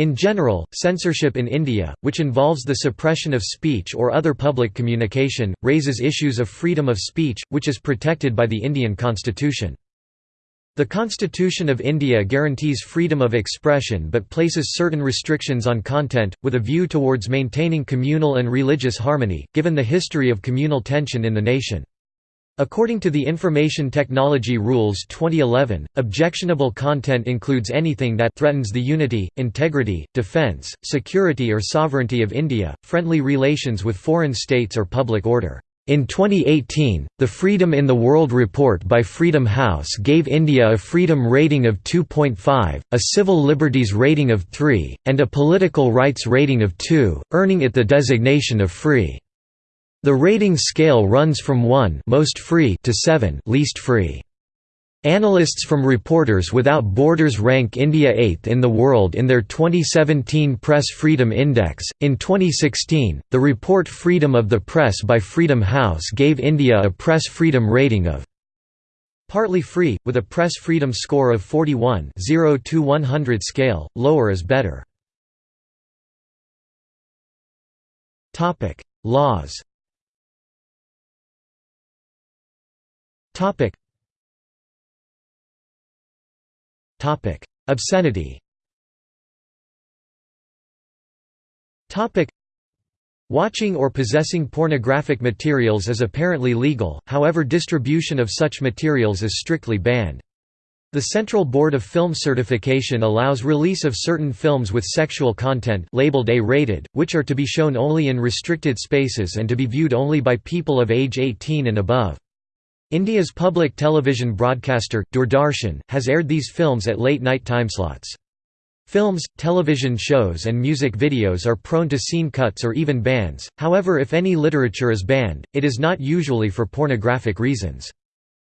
In general, censorship in India, which involves the suppression of speech or other public communication, raises issues of freedom of speech, which is protected by the Indian constitution. The Constitution of India guarantees freedom of expression but places certain restrictions on content, with a view towards maintaining communal and religious harmony, given the history of communal tension in the nation. According to the Information Technology Rules 2011, objectionable content includes anything that threatens the unity, integrity, defense, security or sovereignty of India, friendly relations with foreign states or public order. In 2018, the Freedom in the World report by Freedom House gave India a freedom rating of 2.5, a civil liberties rating of 3, and a political rights rating of 2, earning it the designation of free. The rating scale runs from 1 most free to 7 least free. Analysts from Reporters Without Borders rank India 8th in the world in their 2017 Press Freedom Index. In 2016, the report Freedom of the Press by Freedom House gave India a press freedom rating of partly free, with a press freedom score of 41 0 to 100 scale, lower is better. Laws Topic. Topic. Obscenity Topic. Watching or possessing pornographic materials is apparently legal, however distribution of such materials is strictly banned. The Central Board of Film Certification allows release of certain films with sexual content labeled A-rated, which are to be shown only in restricted spaces and to be viewed only by people of age 18 and above. India's public television broadcaster, Doordarshan, has aired these films at late-night timeslots. Films, television shows and music videos are prone to scene cuts or even bans, however if any literature is banned, it is not usually for pornographic reasons.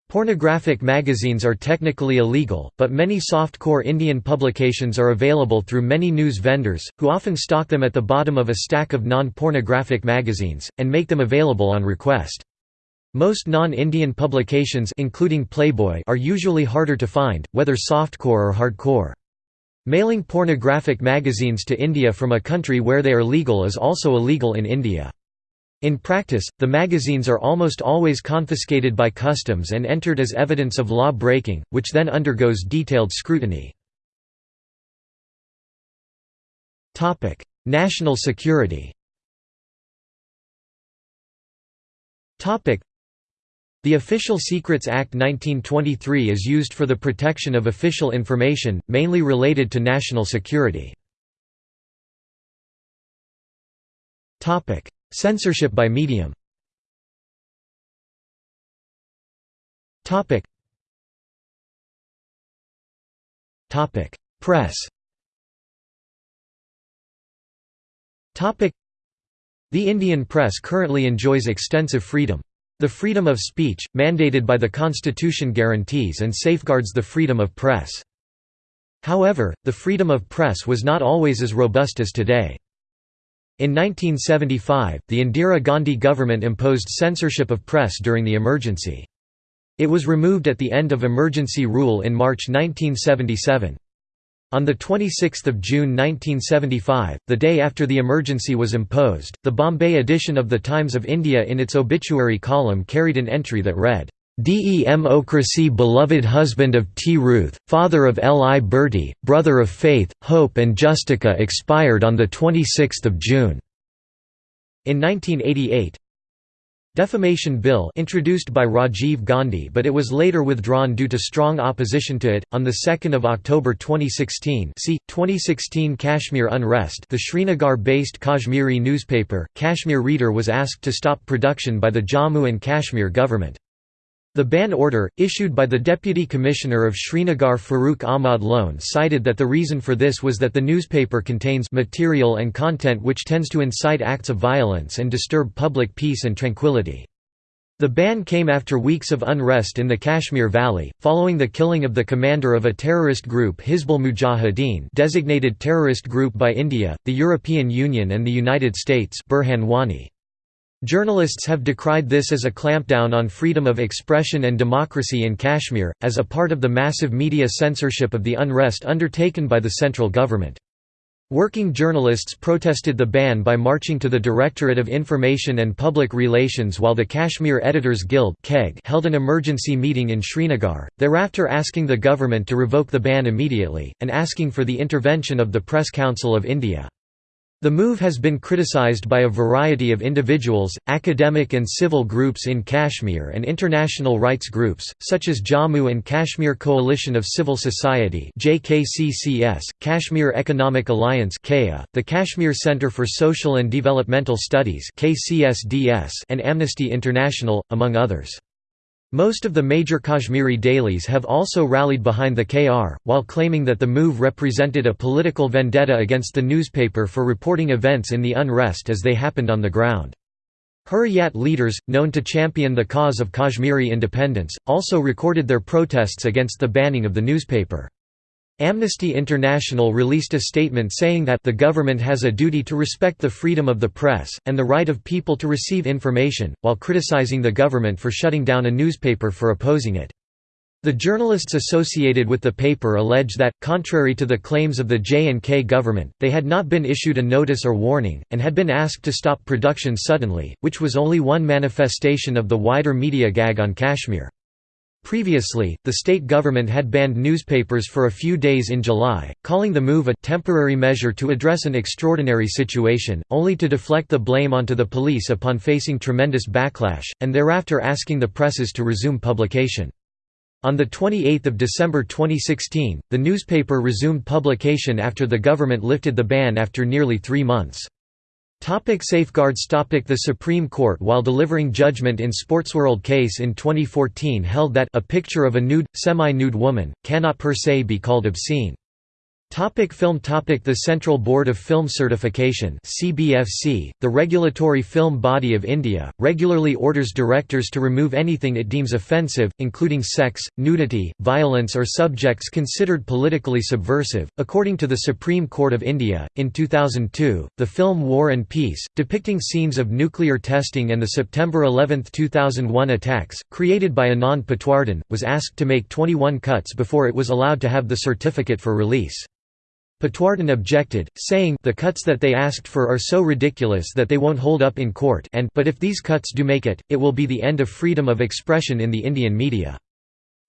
Pornographic magazines are technically illegal, but many soft-core Indian publications are available through many news vendors, who often stock them at the bottom of a stack of non-pornographic magazines, and make them available on request. Most non-Indian publications including Playboy are usually harder to find, whether softcore or hardcore. Mailing pornographic magazines to India from a country where they are legal is also illegal in India. In practice, the magazines are almost always confiscated by customs and entered as evidence of law breaking, which then undergoes detailed scrutiny. National security the Official Secrets Act 1923 is used for the protection of official information, mainly related to national security. Censorship by medium. Press. The Indian press currently enjoys extensive freedom. The freedom of speech, mandated by the Constitution guarantees and safeguards the freedom of press. However, the freedom of press was not always as robust as today. In 1975, the Indira Gandhi government imposed censorship of press during the emergency. It was removed at the end of emergency rule in March 1977. On 26 June 1975, the day after the emergency was imposed, the Bombay edition of The Times of India in its obituary column carried an entry that read, Democracy beloved husband of T. Ruth, father of L. I. Bertie, brother of Faith, Hope and Justica expired on 26 June. In 1988, Defamation Bill introduced by Rajiv Gandhi but it was later withdrawn due to strong opposition to it. On 2 October 2016 see, 2016 Kashmir unrest the Srinagar-based Kashmiri newspaper, Kashmir Reader was asked to stop production by the Jammu and Kashmir government. The ban order, issued by the Deputy Commissioner of Srinagar Farooq Ahmad Lone cited that the reason for this was that the newspaper contains material and content which tends to incite acts of violence and disturb public peace and tranquility. The ban came after weeks of unrest in the Kashmir Valley, following the killing of the commander of a terrorist group Hizbul Mujahideen designated terrorist group by India, the European Union and the United States Burhan Wani. Journalists have decried this as a clampdown on freedom of expression and democracy in Kashmir, as a part of the massive media censorship of the unrest undertaken by the central government. Working journalists protested the ban by marching to the Directorate of Information and Public Relations while the Kashmir Editors Guild held an emergency meeting in Srinagar, thereafter asking the government to revoke the ban immediately, and asking for the intervention of the Press Council of India. The move has been criticized by a variety of individuals, academic and civil groups in Kashmir and international rights groups, such as Jammu and Kashmir Coalition of Civil Society Kashmir Economic Alliance the Kashmir Center for Social and Developmental Studies and Amnesty International, among others. Most of the major Kashmiri dailies have also rallied behind the KR, while claiming that the move represented a political vendetta against the newspaper for reporting events in the unrest as they happened on the ground. Hurriyat leaders, known to champion the cause of Kashmiri independence, also recorded their protests against the banning of the newspaper. Amnesty International released a statement saying that the government has a duty to respect the freedom of the press, and the right of people to receive information, while criticizing the government for shutting down a newspaper for opposing it. The journalists associated with the paper allege that, contrary to the claims of the J&K government, they had not been issued a notice or warning, and had been asked to stop production suddenly, which was only one manifestation of the wider media gag on Kashmir. Previously, the state government had banned newspapers for a few days in July, calling the move a temporary measure to address an extraordinary situation, only to deflect the blame onto the police upon facing tremendous backlash, and thereafter asking the presses to resume publication. On 28 December 2016, the newspaper resumed publication after the government lifted the ban after nearly three months. Topic safeguards topic The Supreme Court while delivering judgment in Sportsworld case in 2014 held that a picture of a nude, semi-nude woman, cannot per se be called obscene. Topic film topic The Central Board of Film Certification CBFC, the regulatory film body of India, regularly orders directors to remove anything it deems offensive, including sex, nudity, violence or subjects considered politically subversive. According to the Supreme Court of India, in 2002, the film War and Peace, depicting scenes of nuclear testing and the September 11, 2001 attacks, created by Anand Patwardhan, was asked to make 21 cuts before it was allowed to have the certificate for release. Patwardhan objected, saying the cuts that they asked for are so ridiculous that they won't hold up in court and but if these cuts do make it, it will be the end of freedom of expression in the Indian media.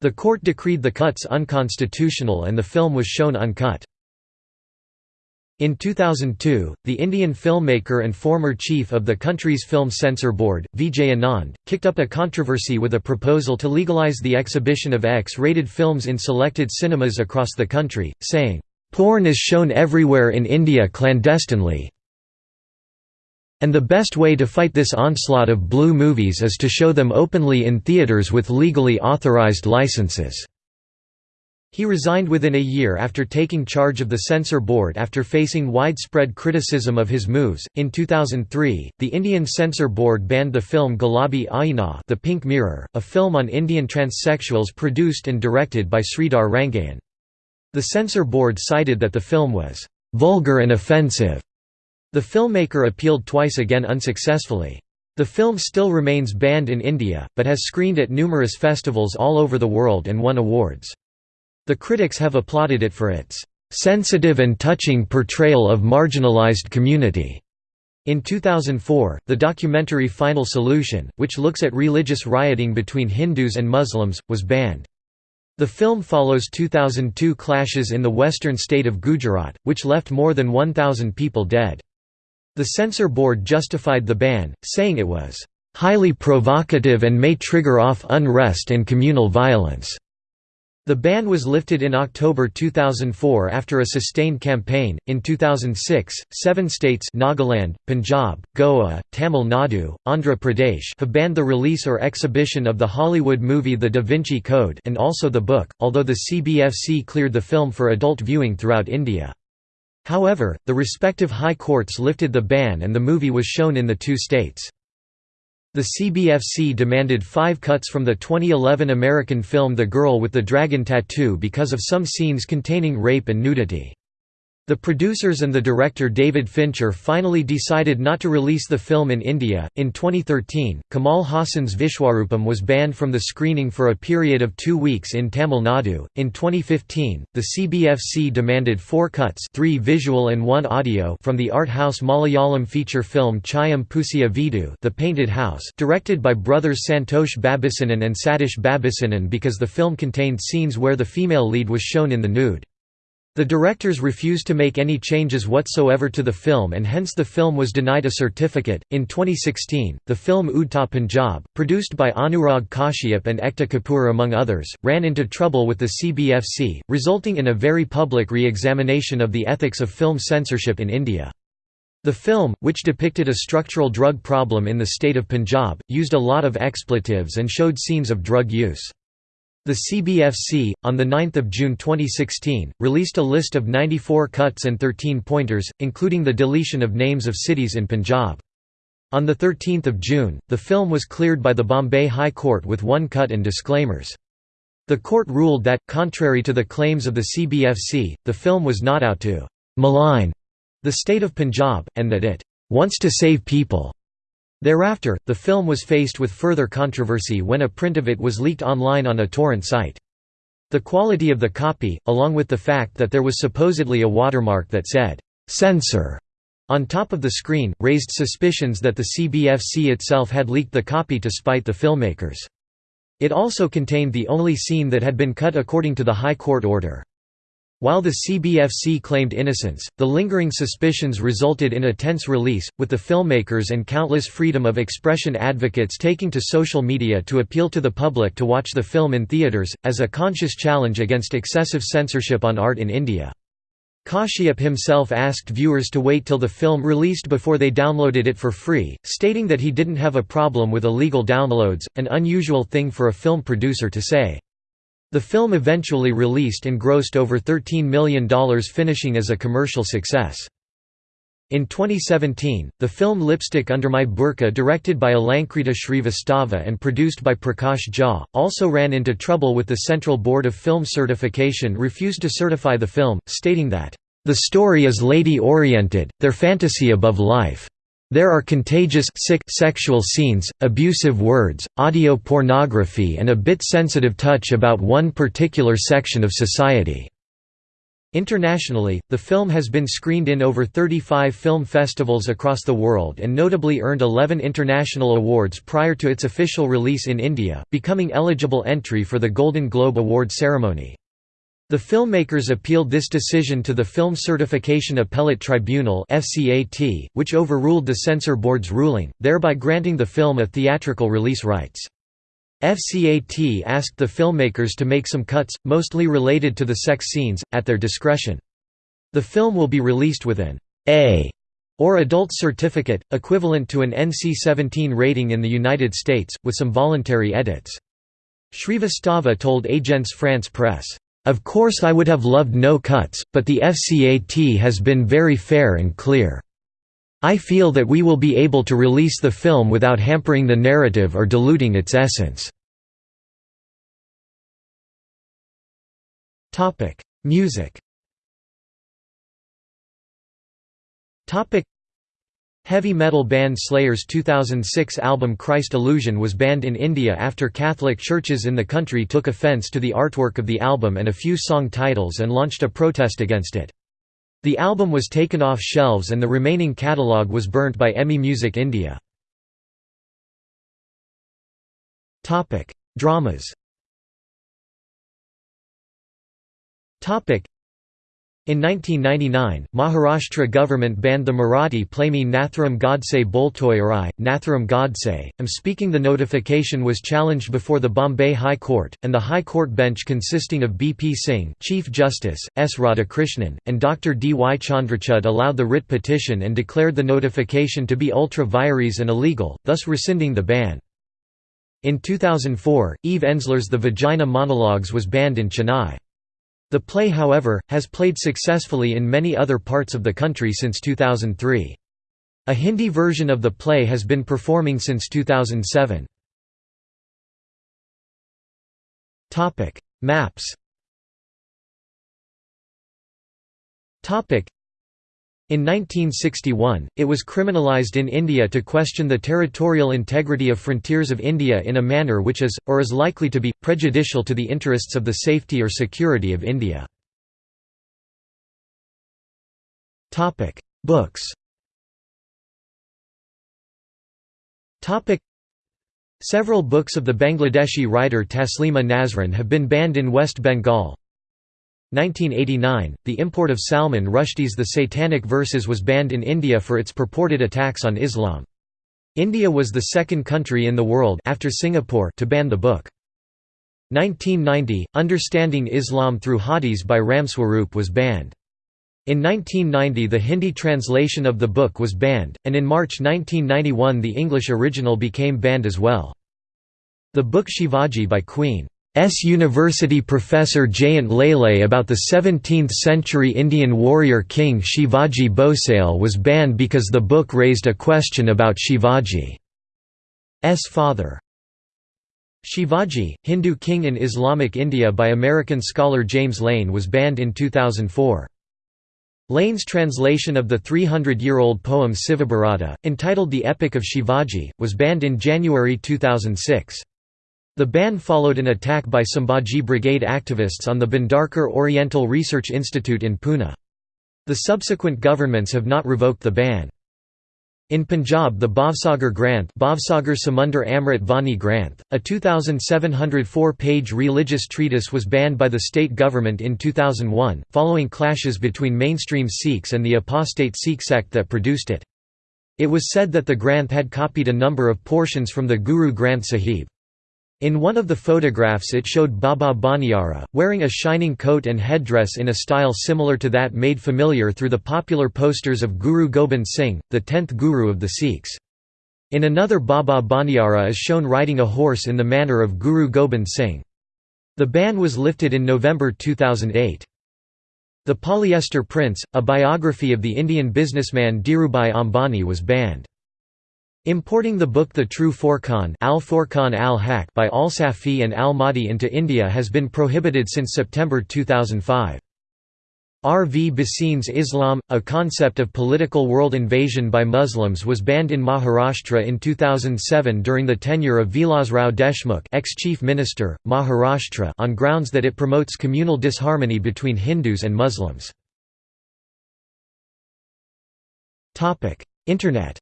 The court decreed the cuts unconstitutional and the film was shown uncut. In 2002, the Indian filmmaker and former chief of the country's film censor board, Vijay Anand, kicked up a controversy with a proposal to legalize the exhibition of X-rated films in selected cinemas across the country, saying, Porn is shown everywhere in India clandestinely. And the best way to fight this onslaught of blue movies is to show them openly in theatres with legally authorized licenses. He resigned within a year after taking charge of the censor board after facing widespread criticism of his moves. In 2003, the Indian censor board banned the film Gulabi Aina, The Pink Mirror, a film on Indian transsexuals produced and directed by Sridhar Rangayan. The censor board cited that the film was «vulgar and offensive». The filmmaker appealed twice again unsuccessfully. The film still remains banned in India, but has screened at numerous festivals all over the world and won awards. The critics have applauded it for its "...sensitive and touching portrayal of marginalized community." In 2004, the documentary Final Solution, which looks at religious rioting between Hindus and Muslims, was banned. The film follows 2002 clashes in the western state of Gujarat, which left more than 1,000 people dead. The censor board justified the ban, saying it was, "...highly provocative and may trigger off unrest and communal violence." The ban was lifted in October 2004 after a sustained campaign. In 2006, seven states Nagaland, Punjab, Goa, Tamil Nadu, Andhra Pradesh have banned the release or exhibition of the Hollywood movie The Da Vinci Code and also the book, although the CBFC cleared the film for adult viewing throughout India. However, the respective high courts lifted the ban and the movie was shown in the two states. The CBFC demanded five cuts from the 2011 American film The Girl with the Dragon Tattoo because of some scenes containing rape and nudity. The producers and the director David Fincher finally decided not to release the film in India. In 2013, Kamal Haasan's Vishwarupam was banned from the screening for a period of two weeks in Tamil Nadu. In 2015, the CBFC demanded four cuts three visual and one audio from the art house Malayalam feature film Chayam Poosiya Veedu The Painted House directed by brothers Santosh Babusenan and Satish Babusenan because the film contained scenes where the female lead was shown in the nude. The directors refused to make any changes whatsoever to the film and hence the film was denied a certificate. In 2016, the film Udta Punjab, produced by Anurag Kashyap and Ekta Kapoor among others, ran into trouble with the CBFC, resulting in a very public re-examination of the ethics of film censorship in India. The film, which depicted a structural drug problem in the state of Punjab, used a lot of expletives and showed scenes of drug use. The CBFC, on 9 June 2016, released a list of 94 cuts and 13 pointers, including the deletion of names of cities in Punjab. On 13 June, the film was cleared by the Bombay High Court with one cut and disclaimers. The court ruled that, contrary to the claims of the CBFC, the film was not out to «malign» the state of Punjab, and that it «wants to save people». Thereafter, the film was faced with further controversy when a print of it was leaked online on a torrent site. The quality of the copy, along with the fact that there was supposedly a watermark that said, "'Censor' on top of the screen, raised suspicions that the CBFC itself had leaked the copy to spite the filmmakers. It also contained the only scene that had been cut according to the High Court order. While the CBFC claimed innocence, the lingering suspicions resulted in a tense release, with the filmmakers and countless freedom of expression advocates taking to social media to appeal to the public to watch the film in theatres, as a conscious challenge against excessive censorship on art in India. Kashyap himself asked viewers to wait till the film released before they downloaded it for free, stating that he didn't have a problem with illegal downloads, an unusual thing for a film producer to say. The film eventually released and grossed over $13 million finishing as a commercial success. In 2017, the film Lipstick Under My Burqa directed by Alankrita Shrivastava and produced by Prakash Jha, also ran into trouble with the Central Board of Film Certification refused to certify the film, stating that, "...the story is lady-oriented, their fantasy above life." There are contagious sick sexual scenes, abusive words, audio pornography and a bit sensitive touch about one particular section of society. Internationally, the film has been screened in over 35 film festivals across the world and notably earned 11 international awards prior to its official release in India, becoming eligible entry for the Golden Globe Award ceremony. The filmmakers appealed this decision to the Film Certification Appellate Tribunal which overruled the censor board's ruling, thereby granting the film a theatrical release rights. FCAT asked the filmmakers to make some cuts, mostly related to the sex scenes, at their discretion. The film will be released with an A or adult certificate, equivalent to an NC-17 rating in the United States, with some voluntary edits. Shrivastava told Agence France Presse, of course I would have loved no cuts, but the FCAT has been very fair and clear. I feel that we will be able to release the film without hampering the narrative or diluting its essence. Music Heavy metal band Slayer's 2006 album Christ Illusion was banned in India after Catholic churches in the country took offence to the artwork of the album and a few song titles and launched a protest against it. The album was taken off shelves and the remaining catalogue was burnt by EMI Music India. Dramas in 1999, Maharashtra government banned the Marathi play Me Nathuram Godse Boltoy Arai, Nathuram Godse. Am speaking the notification was challenged before the Bombay High Court, and the High Court bench consisting of B. P. Singh Chief Justice, S. Radhakrishnan, and Dr. D. Y. Chandrachud allowed the writ petition and declared the notification to be ultra vires and illegal, thus rescinding the ban. In 2004, Eve Ensler's The Vagina Monologues was banned in Chennai. The play however, has played successfully in many other parts of the country since 2003. A Hindi version of the play has been performing since 2007. Maps In 1961, it was criminalized in India to question the territorial integrity of frontiers of India in a manner which is, or is likely to be, prejudicial to the interests of the safety or security of India. Books Several books of the Bangladeshi writer Taslima Nasrin have been banned in West Bengal. 1989, the import of Salman Rushdie's The Satanic Verses was banned in India for its purported attacks on Islam. India was the second country in the world after Singapore to ban the book. 1990, Understanding Islam Through Hadiths by Ramswarup was banned. In 1990 the Hindi translation of the book was banned, and in March 1991 the English original became banned as well. The book Shivaji by Queen S. University professor Jayant Lele about the 17th-century Indian warrior king Shivaji Bhosale was banned because the book raised a question about Shivaji's father. Shivaji, Hindu king in Islamic India by American scholar James Lane was banned in 2004. Lane's translation of the 300-year-old poem Sivabharata, entitled The Epic of Shivaji, was banned in January 2006. The ban followed an attack by Sambhaji Brigade activists on the Bhandarkar Oriental Research Institute in Pune. The subsequent governments have not revoked the ban. In Punjab the Bhavsagar Granth Bhavsagar Samundar Amrit Vani Granth, a 2,704-page religious treatise was banned by the state government in 2001, following clashes between mainstream Sikhs and the apostate Sikh sect that produced it. It was said that the Granth had copied a number of portions from the Guru Granth Sahib. In one of the photographs it showed Baba Bhaniara, wearing a shining coat and headdress in a style similar to that made familiar through the popular posters of Guru Gobind Singh, the tenth Guru of the Sikhs. In another Baba Bhaniara is shown riding a horse in the manner of Guru Gobind Singh. The ban was lifted in November 2008. The Polyester Prince, a biography of the Indian businessman Dhirubhai Ambani was banned. Importing the book The True Furqan al al by Al-Safi and al-Mahdi into India has been prohibited since September 2005. R. V. Bhasin's Islam, a concept of political world invasion by Muslims was banned in Maharashtra in 2007 during the tenure of Vilasrao Deshmukh ex-chief minister, Maharashtra on grounds that it promotes communal disharmony between Hindus and Muslims. Internet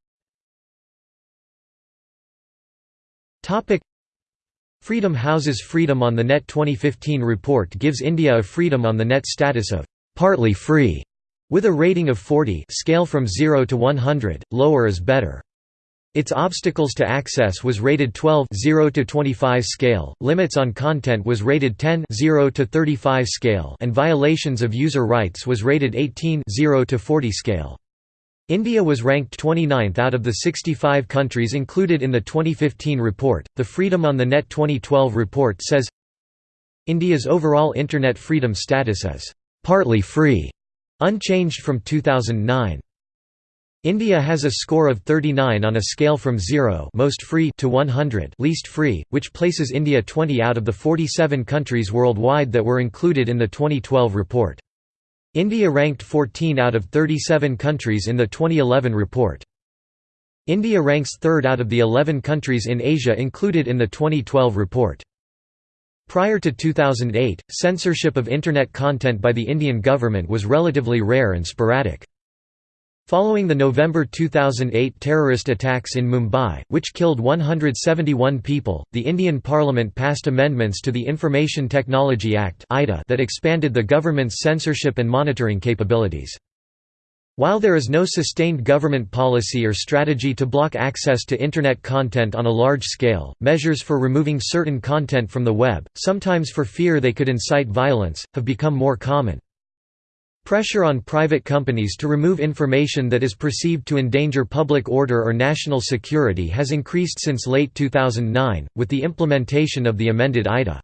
Topic Freedom Houses Freedom on the Net 2015 report gives India a Freedom on the Net status of partly free, with a rating of 40 scale from 0 to 100, lower is better. Its obstacles to access was rated 12 0 to 25 scale, limits on content was rated 10 0 to 35 scale and violations of user rights was rated 18 0 to 40 scale. India was ranked 29th out of the 65 countries included in the 2015 report. The Freedom on the Net 2012 report says India's overall Internet freedom status is partly free, unchanged from 2009. India has a score of 39 on a scale from 0 most free to 100 least free, which places India 20 out of the 47 countries worldwide that were included in the 2012 report. India ranked 14 out of 37 countries in the 2011 report. India ranks third out of the 11 countries in Asia included in the 2012 report. Prior to 2008, censorship of Internet content by the Indian government was relatively rare and sporadic. Following the November 2008 terrorist attacks in Mumbai, which killed 171 people, the Indian Parliament passed amendments to the Information Technology Act that expanded the government's censorship and monitoring capabilities. While there is no sustained government policy or strategy to block access to Internet content on a large scale, measures for removing certain content from the web, sometimes for fear they could incite violence, have become more common. Pressure on private companies to remove information that is perceived to endanger public order or national security has increased since late 2009, with the implementation of the amended ITA.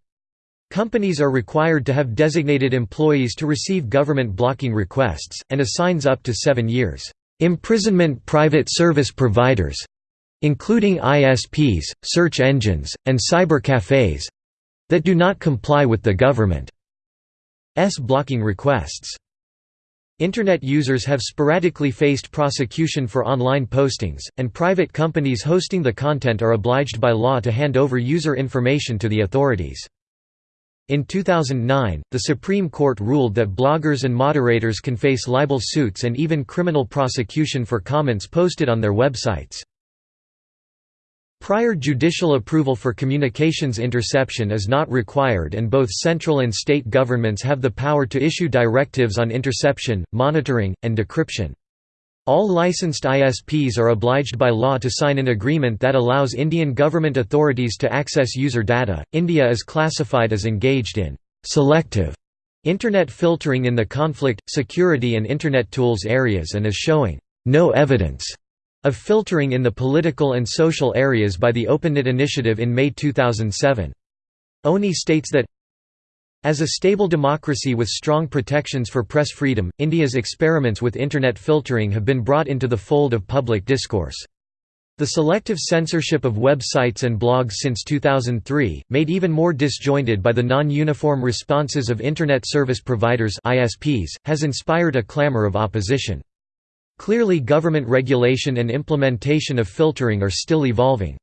Companies are required to have designated employees to receive government blocking requests, and assigns up to seven years, "...imprisonment private service providers including ISPs, search engines, and cyber cafes that do not comply with the government's blocking requests." Internet users have sporadically faced prosecution for online postings, and private companies hosting the content are obliged by law to hand over user information to the authorities. In 2009, the Supreme Court ruled that bloggers and moderators can face libel suits and even criminal prosecution for comments posted on their websites. Prior judicial approval for communications interception is not required and both central and state governments have the power to issue directives on interception, monitoring, and decryption. All licensed ISPs are obliged by law to sign an agreement that allows Indian government authorities to access user data. India is classified as engaged in selective Internet filtering in the conflict, security, and Internet tools areas and is showing no evidence of filtering in the political and social areas by the OpenNet initiative in May 2007. ONI states that as a stable democracy with strong protections for press freedom, India's experiments with Internet filtering have been brought into the fold of public discourse. The selective censorship of websites and blogs since 2003, made even more disjointed by the non-uniform responses of Internet service providers ISPs, has inspired a clamor of opposition. Clearly government regulation and implementation of filtering are still evolving.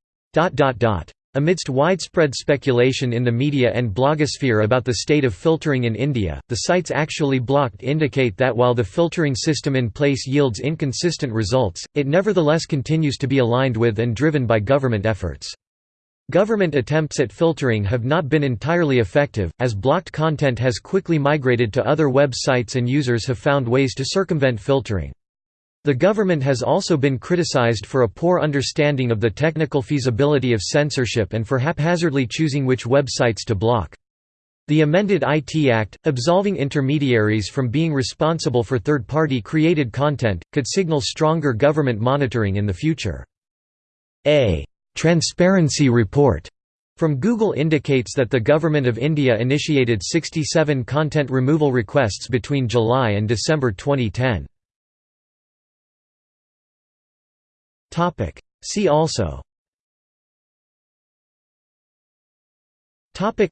Amidst widespread speculation in the media and blogosphere about the state of filtering in India, the sites actually blocked indicate that while the filtering system in place yields inconsistent results, it nevertheless continues to be aligned with and driven by government efforts. Government attempts at filtering have not been entirely effective, as blocked content has quickly migrated to other websites and users have found ways to circumvent filtering. The government has also been criticized for a poor understanding of the technical feasibility of censorship and for haphazardly choosing which websites to block. The amended IT Act, absolving intermediaries from being responsible for third-party created content, could signal stronger government monitoring in the future. A «transparency report» from Google indicates that the Government of India initiated 67 content removal requests between July and December 2010. See also. Topic.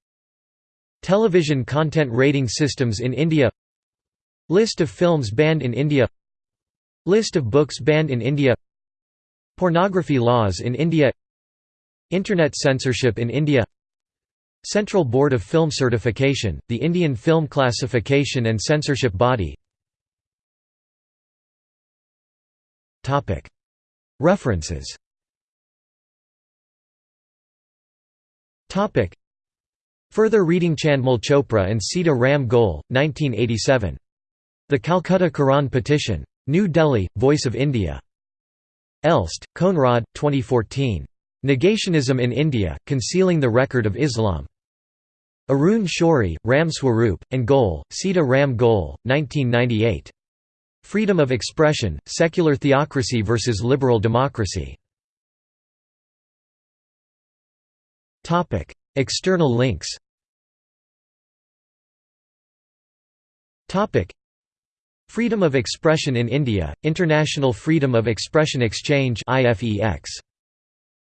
Television content rating systems in India. List of films banned in India. List of books banned in India. Pornography laws in India. Internet censorship in India. Central Board of Film Certification, the Indian film classification and censorship body References Further reading Chandmal Chopra and Sita Ram Goel, 1987. The Calcutta Quran Petition. New Delhi, Voice of India. Elst, Konrad, 2014. Negationism in India, Concealing the Record of Islam. Arun Shourie, Ram Swaroop, and Goel, Sita Ram Goel, 1998. Freedom of expression, secular theocracy versus liberal democracy. External links Freedom of expression in India, International Freedom of Expression Exchange IFEX.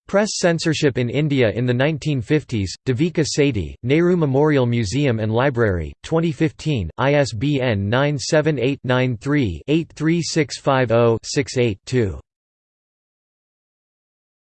Press censorship in India in the 1950s, Devika Sethi, Nehru Memorial Museum and Library, 2015, ISBN 978 93 83650 68 2.